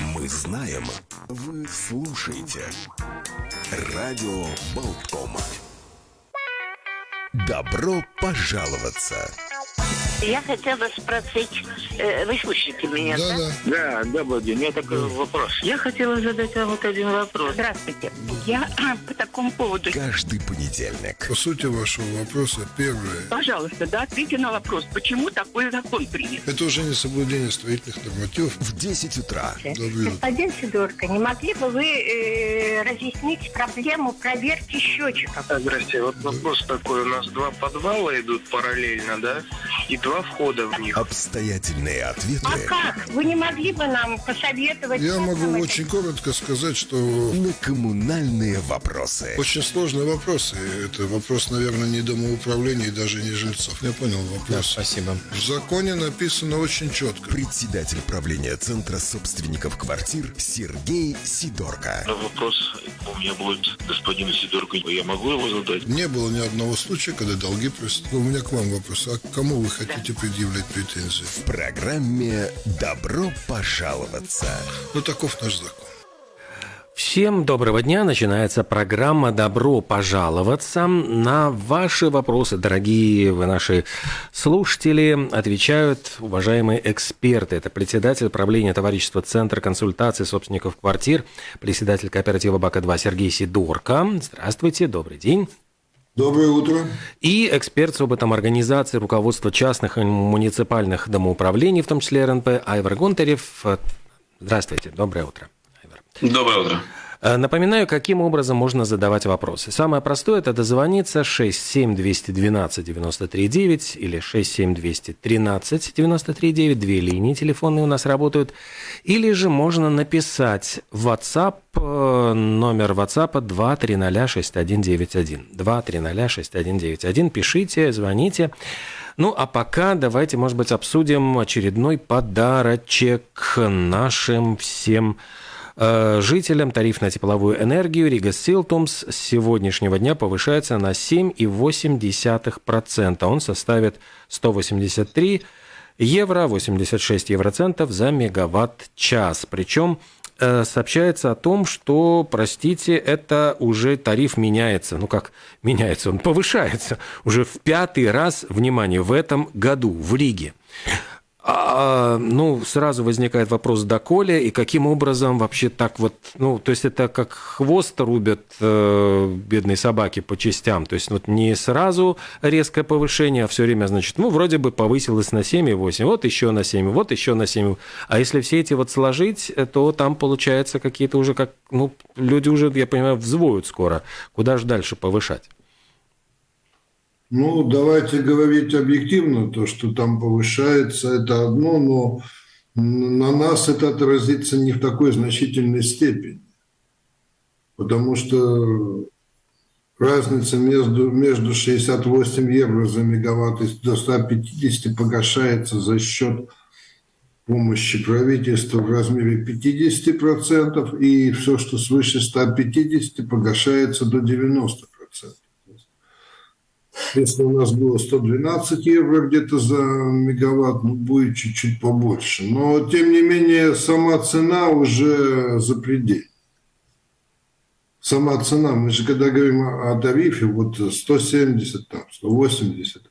Мы знаем, вы слушаете. Радио Болткома. Добро пожаловаться. Я хотела спросить, э, вы слышите меня, да? Да, Да, добрый день. У меня такой вопрос. Я хотела задать вам вот один вопрос. Здравствуйте. Я по такому поводу. Каждый понедельник. По сути вашего вопроса, первое. Пожалуйста, да, ответьте на вопрос, почему такой закон принят? Это уже не соблюдение строительных нормативов. В 10 утра. Господин Сидорко, не могли бы вы э, разъяснить проблему проверки счетчиков? Здрасте, вот вопрос такой. У нас два подвала идут параллельно, да? И два входа в них. Обстоятельные ответы А как? Вы не могли бы нам посоветовать? Я могу это очень коротко сказать, что на коммунальные вопросы. очень сложный вопрос. И это вопрос, наверное, не домоуправления и даже не жильцов. Я понял вопрос. Спасибо. В законе написано очень четко. Председатель правления Центра собственников квартир Сергей Сидорко. Но вопрос у меня будет господину Сидорку. Я могу его задать? Не было ни одного случая, когда долги просят. У меня к вам вопрос. А к кому вы хотите предъявлять претензии? В программе «Добро пожаловаться». Ну, таков наш закон. Всем доброго дня. Начинается программа «Добро пожаловаться». На ваши вопросы, дорогие вы наши слушатели, отвечают уважаемые эксперты. Это председатель правления товарищества Центра консультации собственников квартир, председатель кооператива БАКа-2 Сергей Сидорко. Здравствуйте, добрый день. Доброе утро. И эксперт с опытом организации руководства частных и муниципальных домоуправлений, в том числе РНП, Айвар Гонтарев. Здравствуйте, доброе утро. Айвар. Доброе утро. Э, Напоминаю, каким образом можно задавать вопросы. Самое простое – это дозвониться 67212-93-9 или 67213-93-9. Две линии телефонные у нас работают. Или же можно написать в WhatsApp, э, номер WhatsApp 2306191. 2306191. Пишите, звоните. Ну, а пока давайте, может быть, обсудим очередной подарочек нашим всем Жителям тариф на тепловую энергию Рига Силтумс с сегодняшнего дня повышается на 7,8%. Он составит 183 евро 86 евроцентов за мегаватт-час. Причем э, сообщается о том, что, простите, это уже тариф меняется. Ну как меняется? Он повышается уже в пятый раз, внимание, в этом году в Риге. А, ну, сразу возникает вопрос, доколе и каким образом вообще так вот, ну, то есть это как хвост рубят э, бедные собаки по частям, то есть вот не сразу резкое повышение, а все время, значит, ну, вроде бы повысилось на 7,8, вот еще на 7, вот еще на 7, а если все эти вот сложить, то там получается какие-то уже как, ну, люди уже, я понимаю, взвоют скоро, куда же дальше повышать? Ну, давайте говорить объективно, то, что там повышается, это одно, но на нас это отразится не в такой значительной степени. Потому что разница между, между 68 евро за мегаватт и до 150 погашается за счет помощи правительства в размере 50%, и все, что свыше 150, погашается до 90%. Если у нас было 112 евро где-то за мегаватт, ну, будет чуть-чуть побольше. Но, тем не менее, сама цена уже запредельна. Сама цена, мы же когда говорим о тарифе, вот 170, там, 180,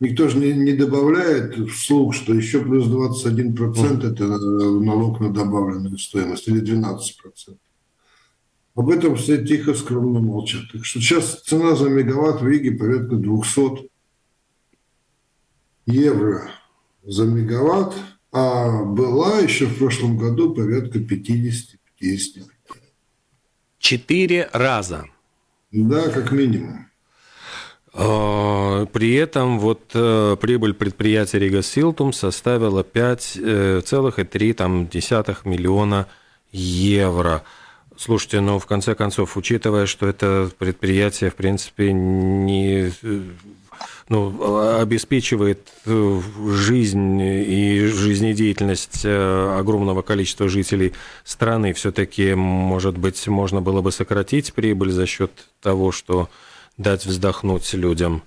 никто же не, не добавляет вслух, что еще плюс 21% это налог на добавленную стоимость, или 12%. Об этом все тихо, скромно молчат. Так что сейчас цена за мегаватт в Риге порядка 200 евро за мегаватт, а была еще в прошлом году порядка 50-55. Четыре раза. Да, как минимум. А, При этом вот э, прибыль предприятия Рига Силтум составила 5,3 миллиона евро. Слушайте, ну, в конце концов, учитывая, что это предприятие, в принципе, не ну, обеспечивает э, жизнь и жизнедеятельность э, огромного количества жителей страны, все-таки, может быть, можно было бы сократить прибыль за счет того, что дать вздохнуть людям.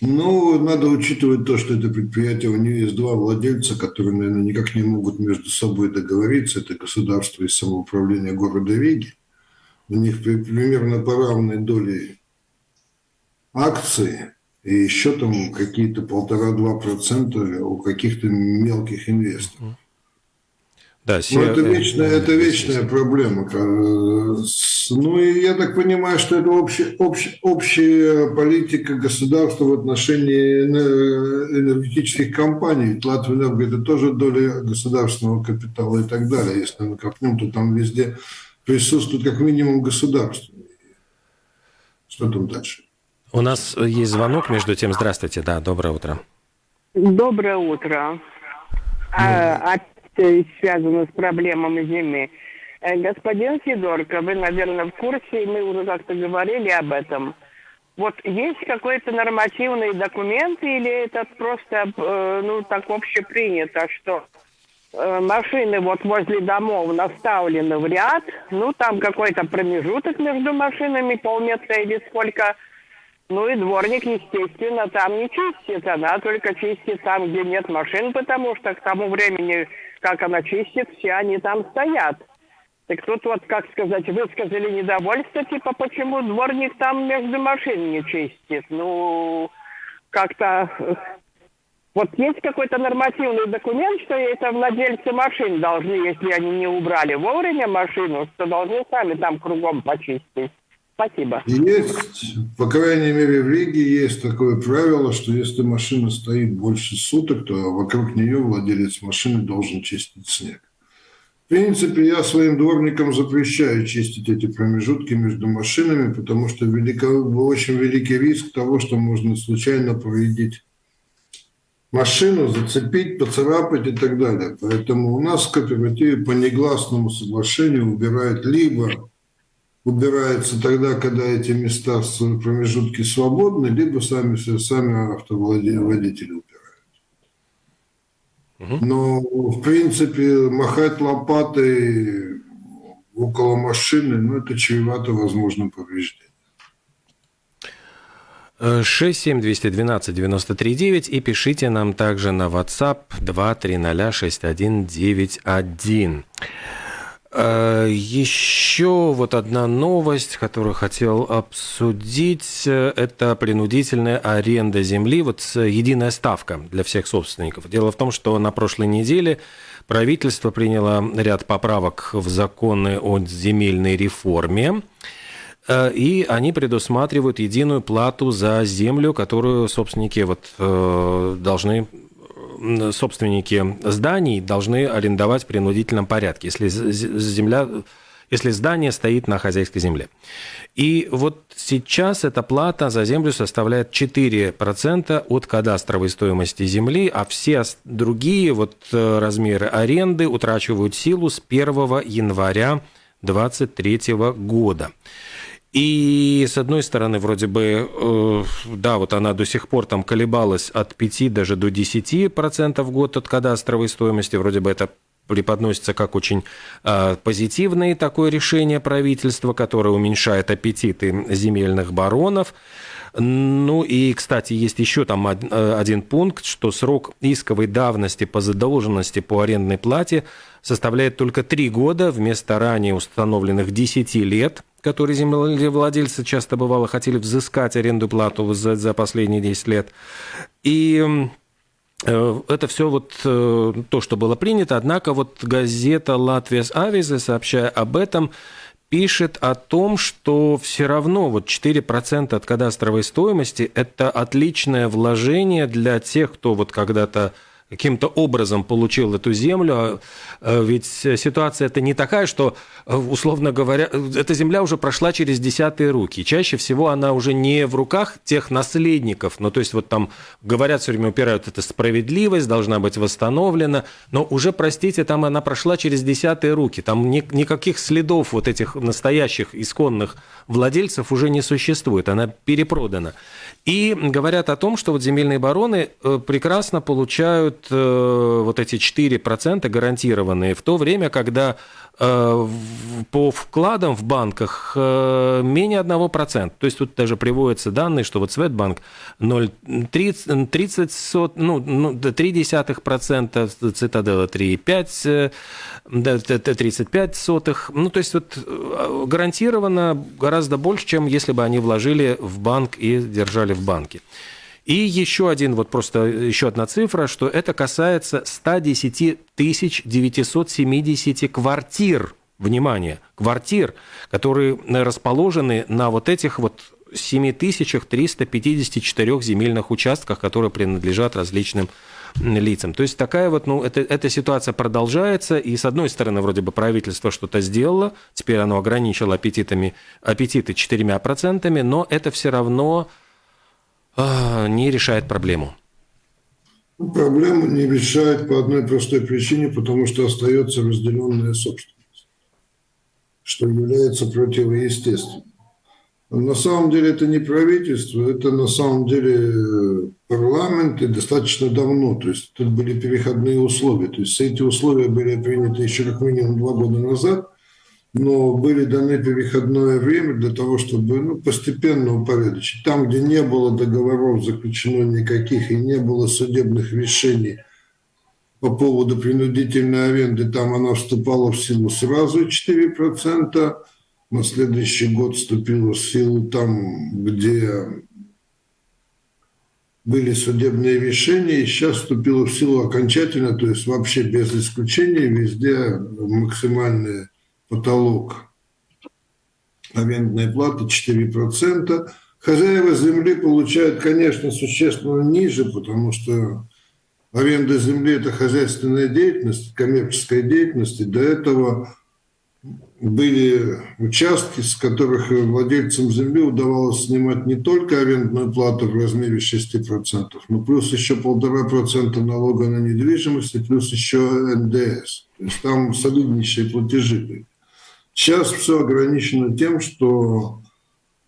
Ну, надо учитывать то, что это предприятие, у нее есть два владельца, которые, наверное, никак не могут между собой договориться. Это государство и самоуправление города Риги. У них примерно по равной доле акции и еще там какие-то полтора-два процента у каких-то мелких инвесторов. Да, все... Ну, это вечная, это вечная проблема. Ну, и я так понимаю, что это общая, общая, общая политика государства в отношении энергетических компаний. Латвия это тоже доля государственного капитала и так далее. Если мы копнем, то там везде присутствует как минимум государство. Что там дальше? У нас есть звонок, между тем. Здравствуйте, да, доброе утро. Доброе утро. А, опять связано с проблемами зимы. Э, господин Сидорко, вы, наверное, в курсе, мы уже как-то говорили об этом. Вот есть какой-то нормативный документ или это просто, э, ну, так общепринято, что э, машины вот возле домов наставлены в ряд, ну, там какой-то промежуток между машинами, полметра или сколько – ну и дворник, естественно, там не чистит, она только чистит там, где нет машин, потому что к тому времени, как она чистит, все они там стоят. Так тут вот, как сказать, высказали недовольство, типа, почему дворник там между машин не чистит. Ну, как-то... Э, вот есть какой-то нормативный документ, что это владельцы машин должны, если они не убрали вовремя машину, что должны сами там кругом почистить. Спасибо. Есть, по крайней мере, в Риге есть такое правило, что если машина стоит больше суток, то вокруг нее владелец машины должен чистить снег. В принципе, я своим дворникам запрещаю чистить эти промежутки между машинами, потому что велико, очень великий риск того, что можно случайно повредить машину, зацепить, поцарапать и так далее. Поэтому у нас в кооперативе по негласному соглашению убирают либо убираются тогда, когда эти места в промежутке свободны, либо сами, сами автоводители убирают. Но, в принципе, махать лопатой около машины, ну, это чревато возможным повреждением. 67212-93-9 и пишите нам также на WhatsApp 2306191. Э, Еще вот одна новость, которую хотел обсудить, это принудительная аренда земли, вот единая ставка для всех собственников. Дело в том, что на прошлой неделе правительство приняло ряд поправок в законы о земельной реформе, э, и они предусматривают единую плату за землю, которую собственники вот, э, должны собственники зданий должны арендовать в принудительном порядке, если земля если здание стоит на хозяйской земле. И вот сейчас эта плата за землю составляет 4% от кадастровой стоимости земли, а все другие вот э, размеры аренды утрачивают силу с 1 января 2023 года. И с одной стороны, вроде бы, э, да, вот она до сих пор там колебалась от 5 даже до 10 процентов в год от кадастровой стоимости, вроде бы это преподносится как очень э, позитивное такое решение правительства, которое уменьшает аппетиты земельных баронов. Ну и, кстати, есть еще там э, один пункт, что срок исковой давности по задолженности по арендной плате составляет только 3 года вместо ранее установленных 10 лет – которые землевладельцы часто бывало хотели взыскать аренду плату за, за последние 10 лет. И э, это все вот э, то, что было принято. Однако вот газета «Латвия Авиза», сообщая об этом, пишет о том, что все равно вот 4% от кадастровой стоимости – это отличное вложение для тех, кто вот когда-то каким-то образом получил эту землю. А, а ведь ситуация это не такая, что, условно говоря, эта земля уже прошла через десятые руки. Чаще всего она уже не в руках тех наследников. Ну, то есть вот там говорят все время, упирают, это справедливость должна быть восстановлена. Но уже, простите, там она прошла через десятые руки. Там ни, никаких следов вот этих настоящих исконных владельцев уже не существует. Она перепродана. И говорят о том, что вот земельные бароны э, прекрасно получают э, вот эти 4% гарантированные, в то время, когда по вкладам в банках э, менее 1%. То есть тут даже приводятся данные, что вот Светбанк 0,30, 30, сот, ну, ну, 0,3%, Цитадела 3,5%, 35 сотых. Ну, то есть вот гарантированно гораздо больше, чем если бы они вложили в банк и держали в банке. И еще один, вот просто еще одна цифра, что это касается 110 970 квартир, внимание, квартир, которые расположены на вот этих вот 7354 земельных участках, которые принадлежат различным лицам. То есть такая вот, ну, это, эта ситуация продолжается, и с одной стороны, вроде бы правительство что-то сделало, теперь оно ограничило аппетитами, аппетиты 4%, но это все равно не решает проблему? Ну, проблему не решает по одной простой причине, потому что остается разделенная собственность, что является противоестественным. На самом деле это не правительство, это на самом деле э, парламент и достаточно давно. То есть тут были переходные условия. То есть эти условия были приняты еще как минимум два года назад – но были даны переходное время для того, чтобы ну, постепенно упорядочить. Там, где не было договоров заключено никаких и не было судебных решений по поводу принудительной аренды, там она вступала в силу сразу 4%, на следующий год вступила в силу там, где были судебные решения, и сейчас вступила в силу окончательно, то есть вообще без исключения, везде максимальные потолок арендной платы 4%. Хозяева земли получают, конечно, существенно ниже, потому что аренда земли – это хозяйственная деятельность, коммерческая деятельность. И до этого были участки, с которых владельцам земли удавалось снимать не только арендную плату в размере 6%, но плюс еще полтора процента налога на недвижимость и плюс еще НДС. То есть там солиднейшие платежи были. Сейчас все ограничено тем, что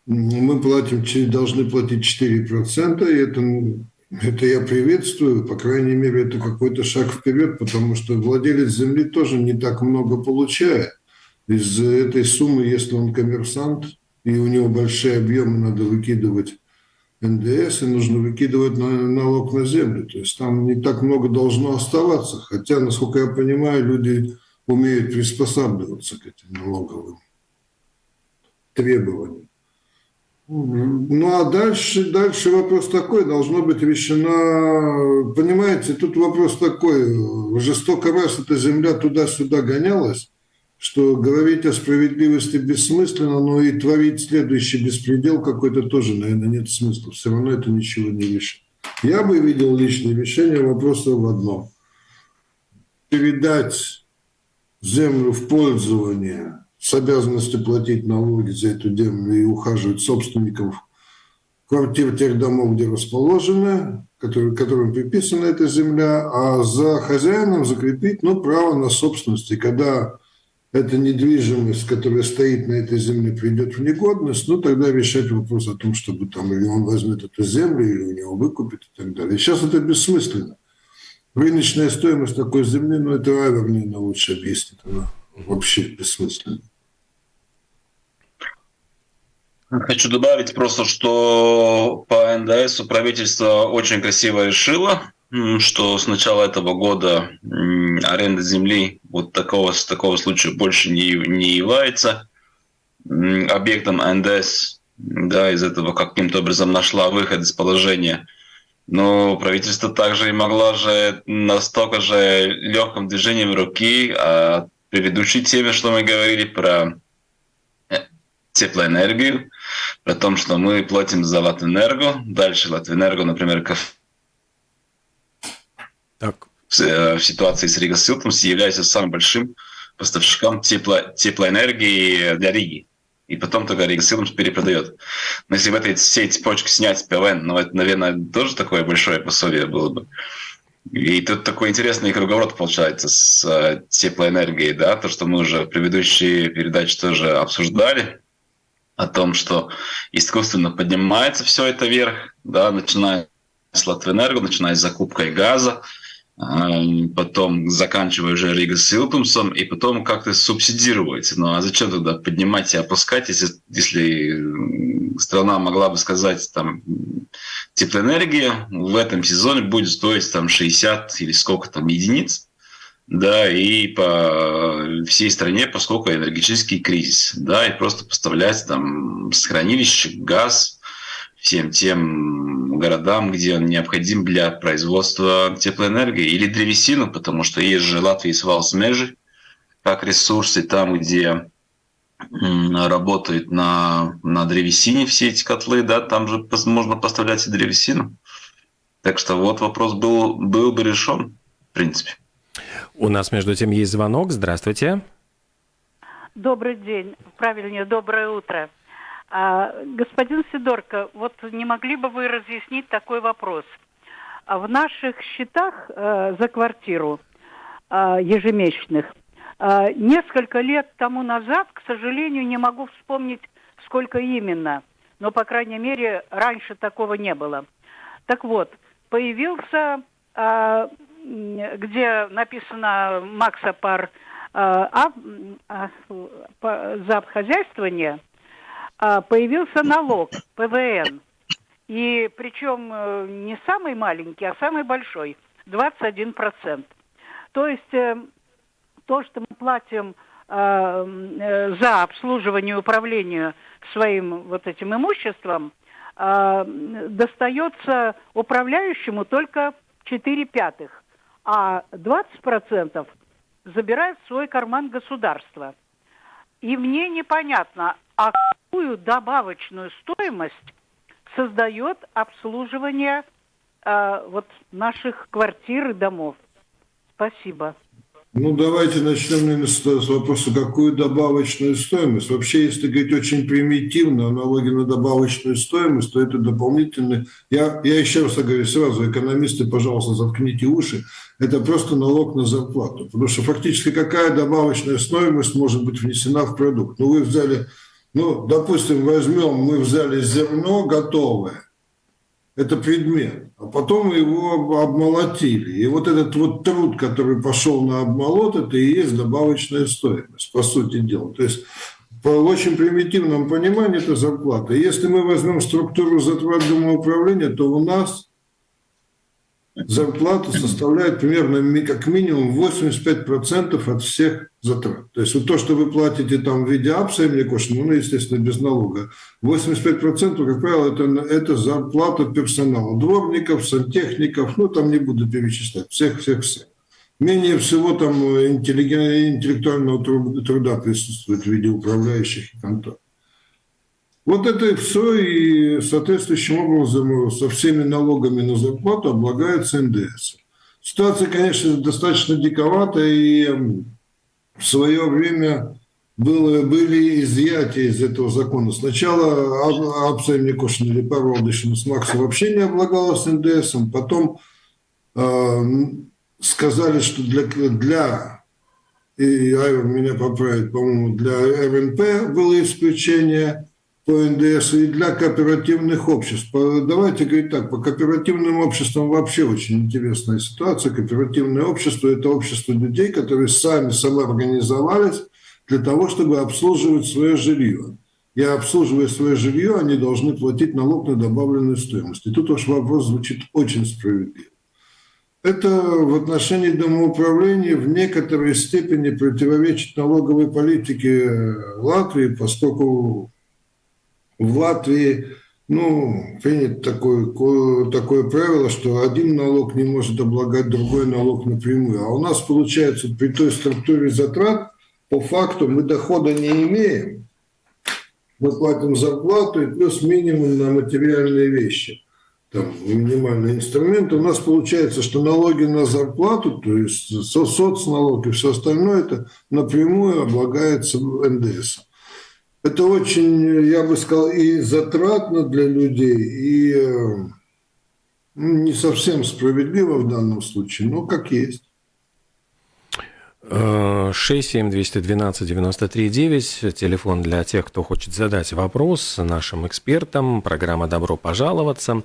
мы платим, должны платить 4%, и это, это я приветствую, по крайней мере, это какой-то шаг вперед, потому что владелец земли тоже не так много получает. Из этой суммы, если он коммерсант, и у него большие объемы, надо выкидывать НДС, и нужно выкидывать налог на землю. То есть там не так много должно оставаться. Хотя, насколько я понимаю, люди умеют приспосабливаться к этим налоговым требованиям. Ну а дальше, дальше вопрос такой, должно быть решена, понимаете, тут вопрос такой, жестоко раз эта земля туда-сюда гонялась, что говорить о справедливости бессмысленно, но и творить следующий беспредел какой-то тоже, наверное, нет смысла. Все равно это ничего не решит. Я бы видел личное решение вопроса в одном. Передать землю в пользование с обязанностью платить налоги за эту землю и ухаживать собственников квартир тех домов, где расположены, которые, которым приписана эта земля, а за хозяином закрепить ну, право на собственность. И когда эта недвижимость, которая стоит на этой земле, придет в негодность, ну, тогда решать вопрос о том, чтобы там или он возьмет эту землю, или у него выкупит и так далее. Сейчас это бессмысленно рыночная стоимость такой земли, ну, это Айвер, наверное, лучше объяснит. Она вообще бессмысленна. Хочу добавить просто, что по НДС правительство очень красиво решило, что с начала этого года аренда земли вот такого, такого случая больше не, не является объектом НДС. Да, из этого каким-то образом нашла выход из положения но правительство также и могло же настолько же легким движением руки а предыдущей теме, что мы говорили про э, теплоэнергию, про то, что мы платим за Латвэнерго, дальше Латвэнерго, например, как так. В, э, в ситуации с Рига Силтомс является самым большим поставщиком тепло, теплоэнергии для Риги и потом только Рига Силумс перепродает. Но если в этой всей цепочке снять ПВН, ну, это, наверное, тоже такое большое пособие было бы. И тут такой интересный круговорот получается с э, теплоэнергией, да, то, что мы уже в предыдущей передаче тоже обсуждали, о том, что искусственно поднимается все это вверх, да, начиная с Латвэнерго, начиная с закупкой газа, потом заканчивая уже Рига Силтумсом, и потом как-то субсидировать. Ну а зачем тогда поднимать и опускать, если, если страна могла бы сказать, там, теплоэнергия в этом сезоне будет стоить там 60 или сколько там единиц, да, и по всей стране, поскольку энергетический кризис, да, и просто поставлять там с хранилища газ всем тем городам, где он необходим для производства теплоэнергии, или древесину, потому что есть же Латвия свал смежи, как ресурсы там, где работают на, на древесине все эти котлы, да, там же можно поставлять и древесину. Так что вот вопрос был, был бы решен, в принципе. У нас, между тем, есть звонок. Здравствуйте. Добрый день. Правильнее, доброе утро. А, господин Сидорко, вот не могли бы вы разъяснить такой вопрос? А в наших счетах э, за квартиру э, ежемесячных э, несколько лет тому назад, к сожалению, не могу вспомнить, сколько именно, но, по крайней мере, раньше такого не было. Так вот, появился э, где написано Макса пар а, а, за обхозяйствование, появился налог ПВН. И причем э, не самый маленький, а самый большой, 21%. То есть э, то, что мы платим э, за обслуживание и управление своим вот этим имуществом, достается управляющему только 4 пятых а 20% забирает в свой карман государство. И мне непонятно, а какую добавочную стоимость создает обслуживание э, вот наших квартир и домов. Спасибо. Ну, давайте начнем, наверное, с, вопроса, какую добавочную стоимость. Вообще, если говорить очень примитивно о на добавочную стоимость, то это дополнительный... Я, я еще раз говорю сразу, экономисты, пожалуйста, заткните уши. Это просто налог на зарплату. Потому что фактически какая добавочная стоимость может быть внесена в продукт? Ну, вы взяли... Ну, допустим, возьмем, мы взяли зерно готовое, это предмет. А потом его обмолотили. И вот этот вот труд, который пошел на обмолот, это и есть добавочная стоимость, по сути дела. То есть по очень примитивному пониманию это зарплата. Если мы возьмем структуру затрат домоуправления, то у нас зарплата составляет примерно как минимум 85% от всех затрат. То есть вот то, что вы платите там в виде апса, ну, естественно, без налога, 85%, как правило, это, это зарплата персонала, дворников, сантехников, ну, там не буду перечислять, всех-всех-всех. Менее всего там интеллектуального труда присутствует в виде управляющих и контор. Вот это и все, и соответствующим образом со всеми налогами на зарплату облагается НДС. Ситуация, конечно, достаточно диковатая, и в свое время было, были изъятия из этого закона. Сначала Апсай Никошин или Парвалдышин с Макса вообще не облагалась НДСом, потом э, сказали, что для, для и Айвер меня поправит, по-моему, для РНП было исключение – по НДС и для кооперативных обществ. Давайте говорить так, по кооперативным обществам вообще очень интересная ситуация. Кооперативное общество – это общество людей, которые сами самоорганизовались для того, чтобы обслуживать свое жилье. И обслуживая свое жилье, они должны платить налог на добавленную стоимость. И тут ваш вопрос звучит очень справедливо. Это в отношении домоуправления в некоторой степени противоречит налоговой политике Латвии, поскольку в Латвии ну, принято такое, такое правило, что один налог не может облагать другой налог напрямую. А у нас получается при той структуре затрат, по факту мы дохода не имеем. Мы платим зарплату и плюс минимум на материальные вещи. Там минимальные инструменты. У нас получается, что налоги на зарплату, то есть соцналог и все остальное, это напрямую облагается НДС это очень, я бы сказал, и затратно для людей, и э, ну, не совсем справедливо в данном случае, но как есть. 67212-93-9, телефон для тех, кто хочет задать вопрос нашим экспертам, программа «Добро пожаловаться».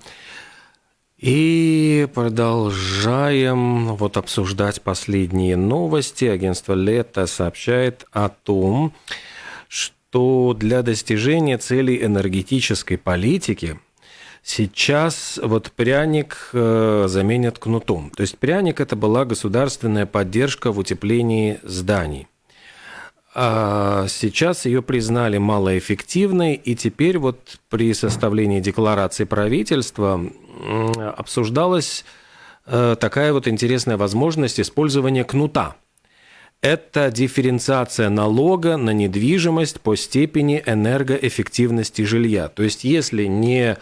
И продолжаем вот обсуждать последние новости. Агентство «Лето» сообщает о том, что для достижения целей энергетической политики сейчас вот пряник э, заменят кнутом. То есть пряник – это была государственная поддержка в утеплении зданий. А сейчас ее признали малоэффективной, и теперь вот при составлении декларации правительства обсуждалась э, такая вот интересная возможность использования кнута. Это дифференциация налога на недвижимость по степени энергоэффективности жилья. То есть, если не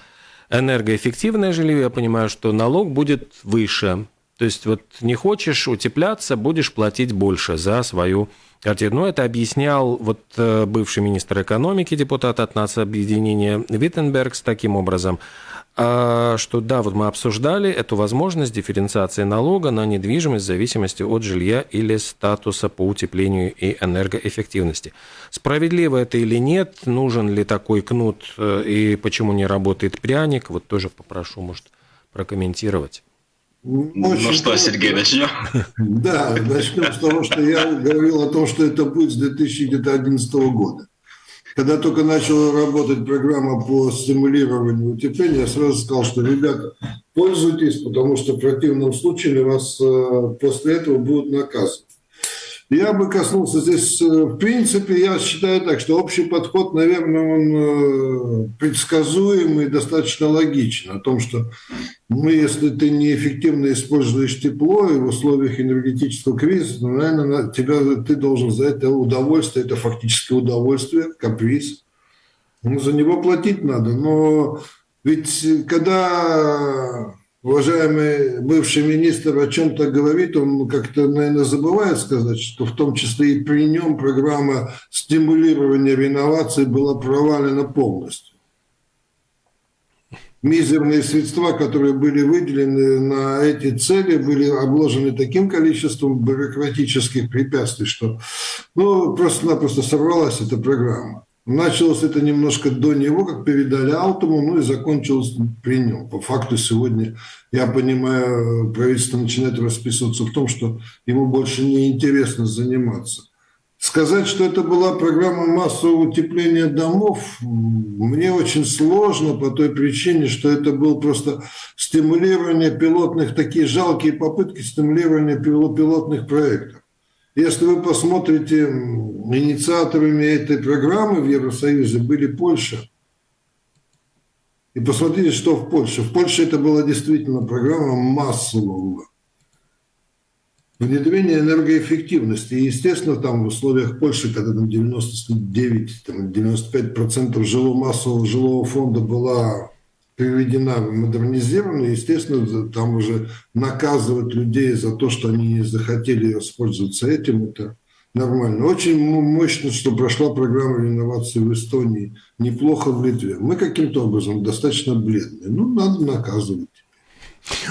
энергоэффективное жилье, я понимаю, что налог будет выше. То есть, вот не хочешь утепляться, будешь платить больше за свою квартиру. Но это объяснял вот э, бывший министр экономики, депутат от нацобъединения Виттенберг с таким образом – что да, вот мы обсуждали эту возможность дифференциации налога на недвижимость в зависимости от жилья или статуса по утеплению и энергоэффективности. Справедливо это или нет, нужен ли такой кнут э, и почему не работает пряник, вот тоже попрошу, может, прокомментировать. Очень ну что, Сергей, начнем? Да, начнем с того, что я говорил о том, что это будет с 2011 года. Когда только начала работать программа по стимулированию утепления, я сразу сказал, что, ребята, пользуйтесь, потому что в противном случае вас э, после этого будут наказывать. Я бы коснулся здесь, э, в принципе, я считаю так, что общий подход, наверное, он э, предсказуемый, достаточно логичен. О том, что мы, если ты неэффективно используешь тепло и в условиях энергетического кризиса, ну, наверное, тебя, ты должен за это удовольствие, это фактически удовольствие, каприз. Ну, за него платить надо. Но ведь когда уважаемый бывший министр о чем-то говорит, он как-то, наверное, забывает сказать, что в том числе и при нем программа стимулирования реновации была провалена полностью. Мизерные средства, которые были выделены на эти цели, были обложены таким количеством бюрократических препятствий, что ну, просто-напросто сорвалась эта программа. Началось это немножко до него, как передали Алтуму, ну и закончилось при нем. По факту сегодня, я понимаю, правительство начинает расписываться в том, что ему больше не интересно заниматься. Сказать, что это была программа массового утепления домов, мне очень сложно по той причине, что это был просто стимулирование пилотных, такие жалкие попытки стимулирования пилотных проектов. Если вы посмотрите, инициаторами этой программы в Евросоюзе были Польша. И посмотрите, что в Польше. В Польше это была действительно программа массового внедрения энергоэффективности. И, естественно, там в условиях Польши, когда там 99-95% жилого массового жилого фонда была переведена в модернизированную, естественно, там уже наказывать людей за то, что они не захотели воспользоваться этим, это нормально. Очень мощно, что прошла программа реновации в Эстонии, неплохо в Литве. Мы каким-то образом достаточно бледные. Ну, надо наказывать.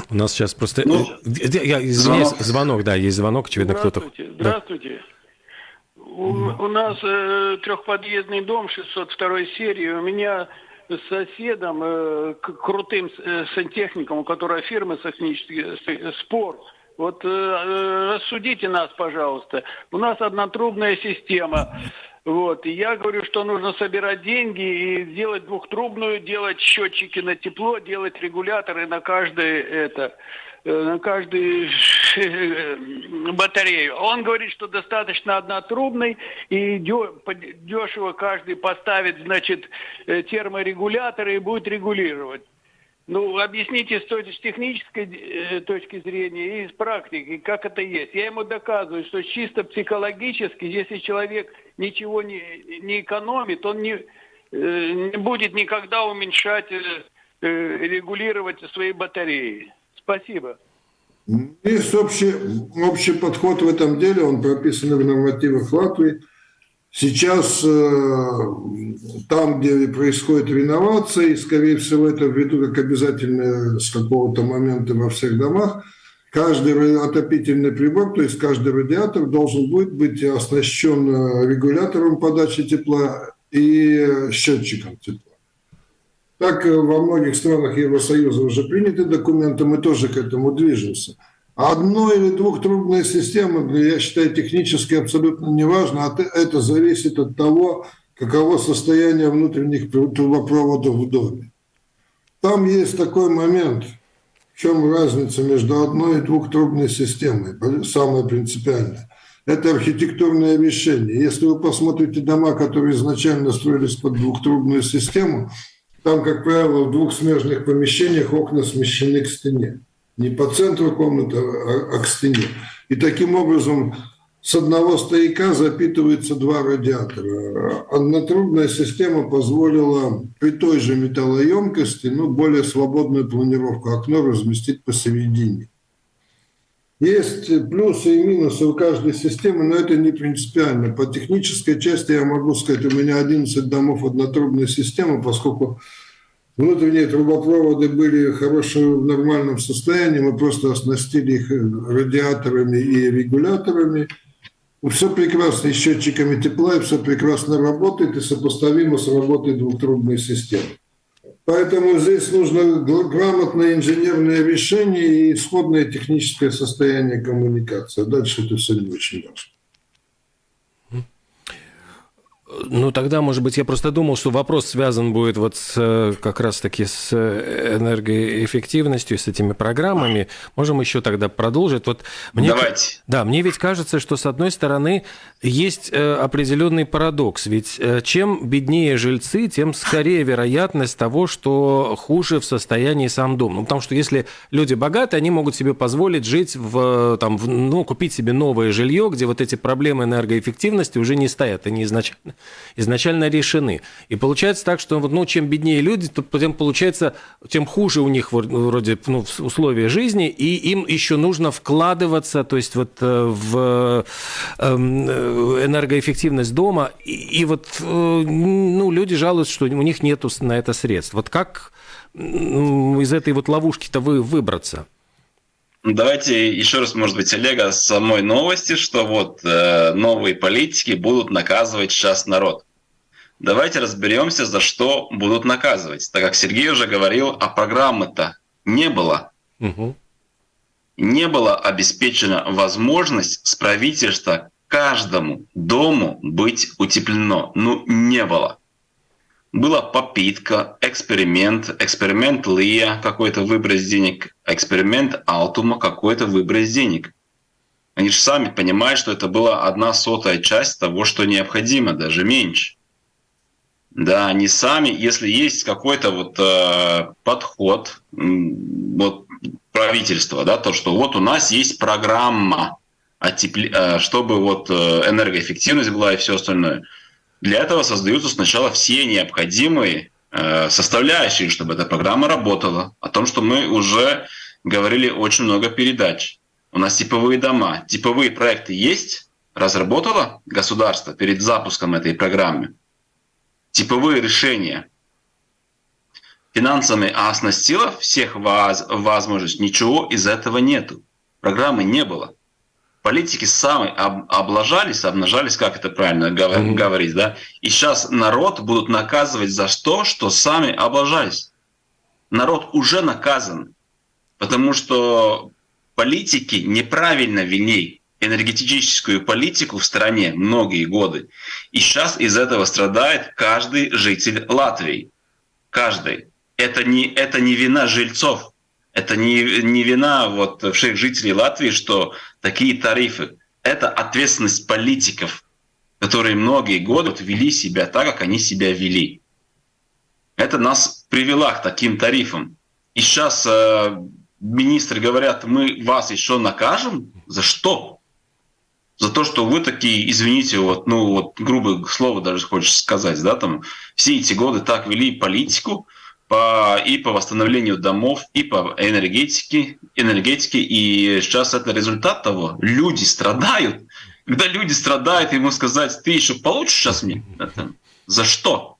У нас сейчас просто... Ну, я, извиняюсь, звонок. звонок, да, есть звонок, очевидно, кто-то... Здравствуйте, здравствуйте. Да. У, у нас э, трехподъездный дом 602 серии. У меня с соседом, э, крутым э, сантехником, у которого фирма технический э, спор. Вот э, э, рассудите нас, пожалуйста. У нас однотрубная система. Вот. И я говорю, что нужно собирать деньги и сделать двухтрубную, делать счетчики на тепло, делать регуляторы на каждое это. Э, на каждую э, батарею. Он говорит, что достаточно однотрубный и дешево каждый поставит, значит, э, терморегуляторы и будет регулировать. Ну, объясните с технической точки зрения и с практики, как это есть. Я ему доказываю, что чисто психологически, если человек ничего не, не экономит, он не, не будет никогда уменьшать, регулировать свои батареи. Спасибо. Есть общий, общий подход в этом деле, он прописан в нормативах Латвии. Сейчас э, там, где происходит реновация, и, скорее всего, это ввиду как обязательно с какого-то момента во всех домах, каждый отопительный прибор, то есть каждый радиатор должен будет быть оснащен регулятором подачи тепла и счетчиком тепла. Так э, во многих странах Евросоюза уже приняты документы, мы тоже к этому движемся. Одной или двухтрубной системы, я считаю, технически абсолютно не важно, а это зависит от того, каково состояние внутренних трубопроводов в доме. Там есть такой момент, в чем разница между одной и двухтрубной системой, самое принципиальное. Это архитектурное решение. Если вы посмотрите дома, которые изначально строились под двухтрубную систему, там, как правило, в двух смежных помещениях окна смещены к стене. Не по центру комнаты, а, а к стене. И таким образом с одного стояка запитывается два радиатора. Однотрубная система позволила при той же металлоемкости, ну, более свободную планировку окно разместить посередине. Есть плюсы и минусы у каждой системы, но это не принципиально. По технической части я могу сказать, у меня 11 домов однотрубной системы, поскольку внутренние трубопроводы были хорошим, в нормальном состоянии, мы просто оснастили их радиаторами и регуляторами. Все прекрасно, и счетчиками тепла, и все прекрасно работает, и сопоставимо с работой двухтрубной системы. Поэтому здесь нужно грамотное инженерное решение и исходное техническое состояние коммуникации. Дальше это все не очень важно. Ну, тогда, может быть, я просто думал, что вопрос связан будет вот с, э, как раз-таки с э, энергоэффективностью, с этими программами. Можем еще тогда продолжить. Вот мне, Давайте. Да, мне ведь кажется, что, с одной стороны, есть э, определенный парадокс. Ведь чем беднее жильцы, тем скорее вероятность того, что хуже в состоянии сам дом. Ну, потому что если люди богаты, они могут себе позволить жить в, там, в, ну, купить себе новое жилье, где вот эти проблемы энергоэффективности уже не стоят, они изначально изначально решены. И получается так, что ну, чем беднее люди, то тем получается, тем хуже у них вроде ну, условия жизни, и им еще нужно вкладываться, то есть вот э, в эм, э, энергоэффективность дома, и, и вот э, ну, люди жалуются, что у них нет на это средств. Вот как из этой вот ловушки-то вы выбраться? Давайте еще раз, может быть, Олега, с самой новости, что вот э, новые политики будут наказывать сейчас народ. Давайте разберемся, за что будут наказывать. Так как Сергей уже говорил, а программы-то не было. Угу. Не была обеспечена возможность с правительства каждому дому быть утеплено. Ну, не было была попытка, эксперимент, эксперимент Лия, какой-то выброс денег, эксперимент Алтума, какой-то выброс денег. Они же сами понимают, что это была одна сотая часть того, что необходимо, даже меньше. Да, они сами, если есть какой-то вот э, подход, вот правительства, да, то, что вот у нас есть программа, отепли, э, чтобы вот э, энергоэффективность была и все остальное – для этого создаются сначала все необходимые э, составляющие, чтобы эта программа работала. О том, что мы уже говорили очень много передач. У нас типовые дома, типовые проекты есть, разработало государство перед запуском этой программы. Типовые решения финансами оснастило всех воз, возможностей. Ничего из этого нету. Программы не было политики сами об, облажались, обнажались, как это правильно говор, mm-hmm. говорить, да? И сейчас народ будут наказывать за то, что сами облажались. Народ уже наказан, потому что политики неправильно вели энергетическую политику в стране многие годы. И сейчас из этого страдает каждый житель Латвии. Каждый. Это не, это не вина жильцов. Это не, не вина вот всех жителей Латвии, что такие тарифы. Это ответственность политиков, которые многие годы вот вели себя так, как они себя вели. Это нас привело к таким тарифам. И сейчас э, министры говорят, мы вас еще накажем. За что? За то, что вы такие, извините, вот, ну вот грубое слово даже хочешь сказать, да, там все эти годы так вели политику, по, и по восстановлению домов, и по энергетике, энергетике. И сейчас это результат того. Люди страдают. Когда люди страдают, ему сказать, ты еще получишь сейчас мне? Это, за что?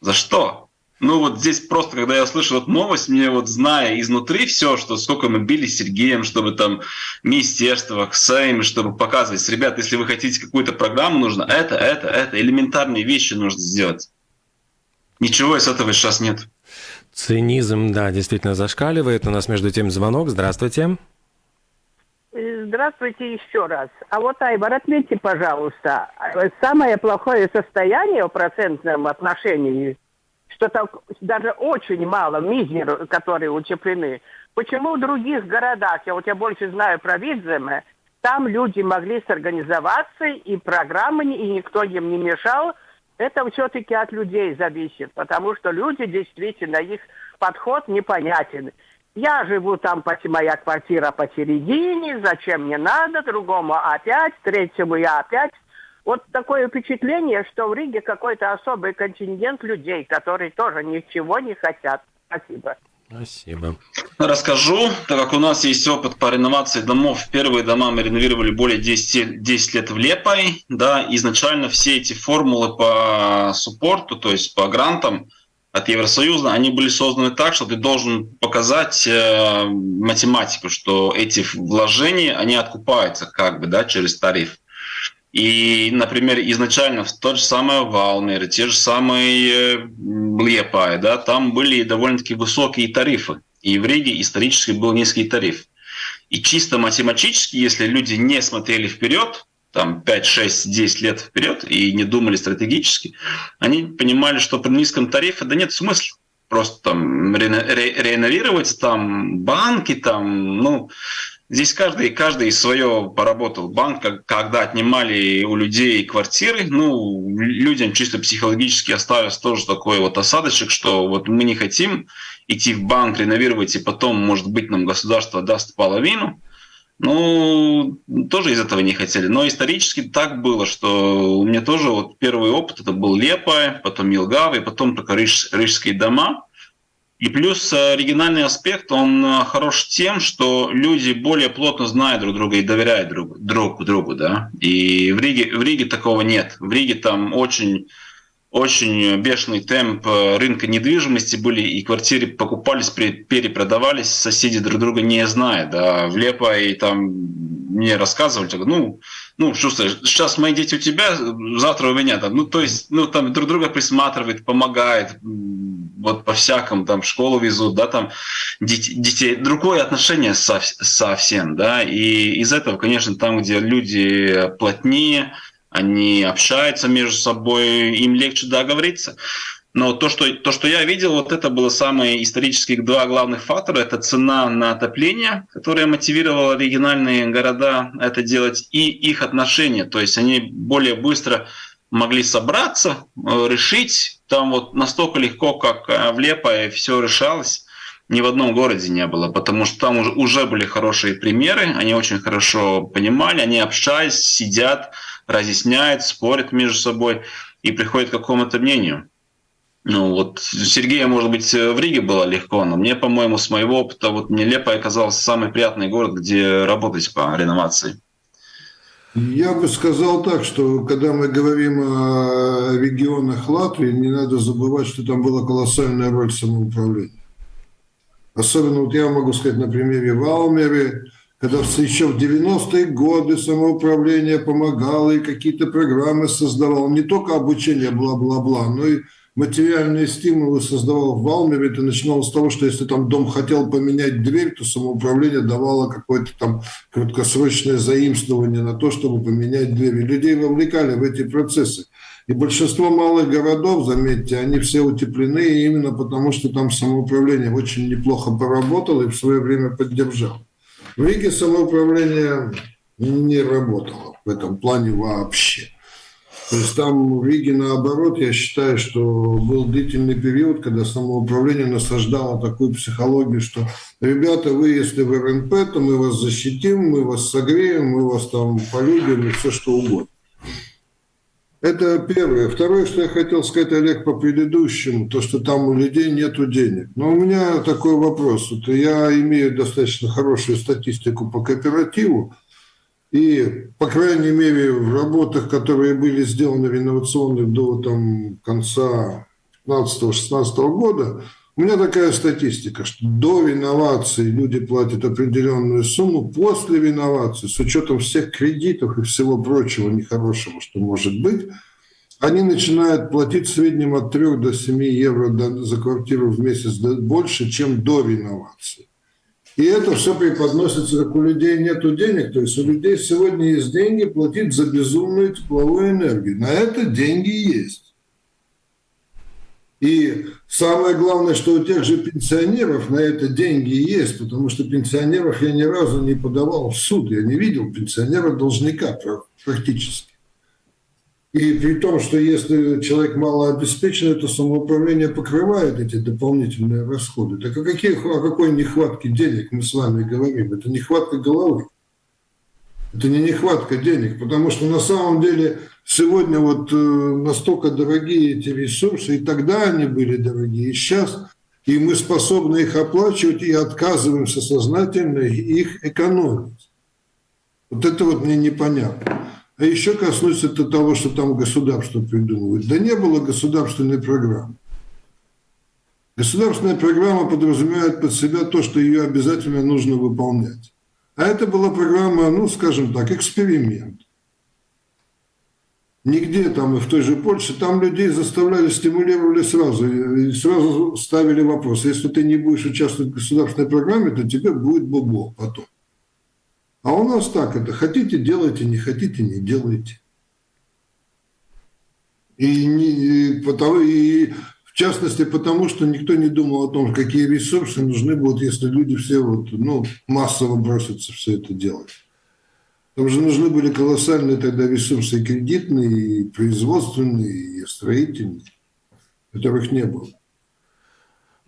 За что? Ну вот здесь просто, когда я услышал эту новость, мне вот зная изнутри все, что сколько мы били с Сергеем, чтобы там министерство, Сейм, чтобы показывать, ребят, если вы хотите какую-то программу, нужно это, это, это, элементарные вещи нужно сделать. Ничего из этого сейчас нет. Цинизм, да, действительно зашкаливает. У нас между тем звонок. Здравствуйте. Здравствуйте еще раз. А вот, Айвар, отметьте, пожалуйста, самое плохое состояние в процентном отношении, что там даже очень мало мизер, которые утеплены. Почему в других городах, я вот я больше знаю про Видземе, там люди могли сорганизоваться, и программы, и никто им не мешал. Это все-таки от людей зависит, потому что люди действительно, их подход непонятен. Я живу там, моя квартира посередине, зачем мне надо, другому опять, третьему я опять. Вот такое впечатление, что в Риге какой-то особый контингент людей, которые тоже ничего не хотят. Спасибо. Спасибо. Расскажу, так как у нас есть опыт по реновации домов. Первые дома мы реновировали более 10, 10 лет в Лепой. Да, изначально все эти формулы по суппорту, то есть по грантам, от Евросоюза, они были созданы так, что ты должен показать э, математику, что эти вложения, они откупаются как бы, да, через тариф. И, например, изначально в тот же самый Валмер, те же самые э, Лепай, да, там были довольно-таки высокие тарифы. И в Риге исторически был низкий тариф. И чисто математически, если люди не смотрели вперед, там 5, 6, 10 лет вперед и не думали стратегически, они понимали, что при низком тарифе да нет смысла просто там ре, ре, реновировать там банки, там, ну, здесь каждый, каждый свое поработал. Банк, когда отнимали у людей квартиры, ну, людям чисто психологически осталось тоже такой вот осадочек, что вот мы не хотим идти в банк, реновировать, и потом, может быть, нам государство даст половину, ну, тоже из этого не хотели. Но исторически так было, что у меня тоже вот первый опыт это был Лепа, потом Елгава, потом только Риж, Рижские дома. И плюс э, оригинальный аспект, он э, хорош тем, что люди более плотно знают друг друга и доверяют друг, друг другу. Да? И в Риге, в Риге такого нет. В Риге там очень очень бешеный темп э, рынка недвижимости были, и квартиры покупались, перепродавались, соседи друг друга не знают. Да. В Лепо и там мне рассказывали, ну, ну, чувствуешь, сейчас мои дети у тебя, завтра у меня там, ну, то есть, ну, там друг друга присматривает, помогает, вот по-всякому, там, школу везут, да, там, детей, другое отношение совсем, да, и из этого, конечно, там, где люди плотнее, они общаются между собой, им легче договориться. Но то что, то, что я видел, вот это было самые исторические два главных фактора. Это цена на отопление, которая мотивировала региональные города это делать, и их отношения. То есть они более быстро могли собраться, э, решить. Там вот настолько легко, как э, в Лепо, все решалось. Ни в одном городе не было, потому что там уже, уже были хорошие примеры, они очень хорошо понимали, они общались, сидят, разъясняют, спорят между собой и приходят к какому-то мнению. Ну вот Сергея, может быть, в Риге было легко, но мне, по-моему, с моего опыта, вот мне Лепо оказался самый приятный город, где работать по реновации. Я бы сказал так, что когда мы говорим о регионах Латвии, не надо забывать, что там была колоссальная роль самоуправления. Особенно вот я могу сказать на примере Валмеры, когда еще в 90-е годы самоуправление помогало и какие-то программы создавало, не только обучение бла-бла-бла, но и материальные стимулы создавал в Валмере. Это начиналось с того, что если там дом хотел поменять дверь, то самоуправление давало какое-то там краткосрочное заимствование на то, чтобы поменять дверь. И людей вовлекали в эти процессы. И большинство малых городов, заметьте, они все утеплены именно потому, что там самоуправление очень неплохо поработало и в свое время поддержало. В Риге самоуправление не работало в этом плане вообще. То есть там в Риге наоборот, я считаю, что был длительный период, когда самоуправление насаждало такую психологию, что ребята, вы если в РНП, то мы вас защитим, мы вас согреем, мы вас там полюбим и все что угодно. Это первое. Второе, что я хотел сказать, Олег, по предыдущему, то, что там у людей нет денег. Но у меня такой вопрос. Вот я имею достаточно хорошую статистику по кооперативу, и, по крайней мере, в работах, которые были сделаны реновационных до там, конца 15-16 года, у меня такая статистика, что до реновации люди платят определенную сумму, после реновации, с учетом всех кредитов и всего прочего нехорошего, что может быть, они начинают платить в среднем от 3 до 7 евро за квартиру в месяц больше, чем до реновации. И это все преподносится, как у людей нет денег. То есть у людей сегодня есть деньги платить за безумную тепловую энергию. На это деньги есть. И самое главное, что у тех же пенсионеров на это деньги есть, потому что пенсионеров я ни разу не подавал в суд, я не видел пенсионера-должника практически. И при том, что если человек малообеспеченный, то самоуправление покрывает эти дополнительные расходы. Так о, каких, о какой нехватке денег мы с вами говорим? Это нехватка головы. Это не нехватка денег, потому что на самом деле сегодня вот э, настолько дорогие эти ресурсы, и тогда они были дорогие, и сейчас, и мы способны их оплачивать и отказываемся сознательно их экономить. Вот это вот мне непонятно. А еще коснусь это того, что там государство придумывает. Да не было государственной программы. Государственная программа подразумевает под себя то, что ее обязательно нужно выполнять. А это была программа, ну, скажем так, эксперимент. Нигде там и в той же Польше, там людей заставляли, стимулировали сразу, и сразу ставили вопрос, если ты не будешь участвовать в государственной программе, то тебе будет бобо потом. А у нас так это, хотите делайте, не хотите не делайте. И, не, и, потому, и в частности потому, что никто не думал о том, какие ресурсы нужны будут, если люди все вот, ну, массово бросятся все это делать. Там же нужны были колоссальные тогда ресурсы и кредитные, и производственные, и строительные, которых не было.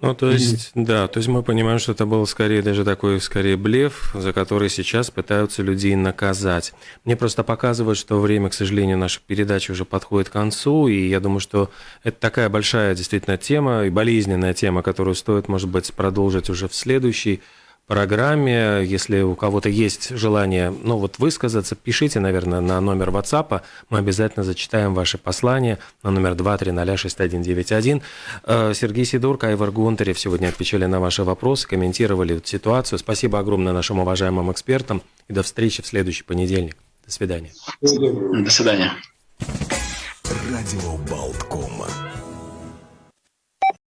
Ну, то есть, mm-hmm. да, то есть мы понимаем, что это был скорее даже такой, скорее, блеф, за который сейчас пытаются людей наказать. Мне просто показывают, что время, к сожалению, нашей передачи уже подходит к концу, и я думаю, что это такая большая действительно тема и болезненная тема, которую стоит, может быть, продолжить уже в следующий программе. Если у кого-то есть желание ну, вот высказаться, пишите, наверное, на номер WhatsApp. Мы обязательно зачитаем ваши послания на номер 2306191. Э, Сергей Сидорко, Айвар Гунтарев сегодня отвечали на ваши вопросы, комментировали ситуацию. Спасибо огромное нашим уважаемым экспертам. И до встречи в следующий понедельник. До свидания. До свидания. Радио Болткома.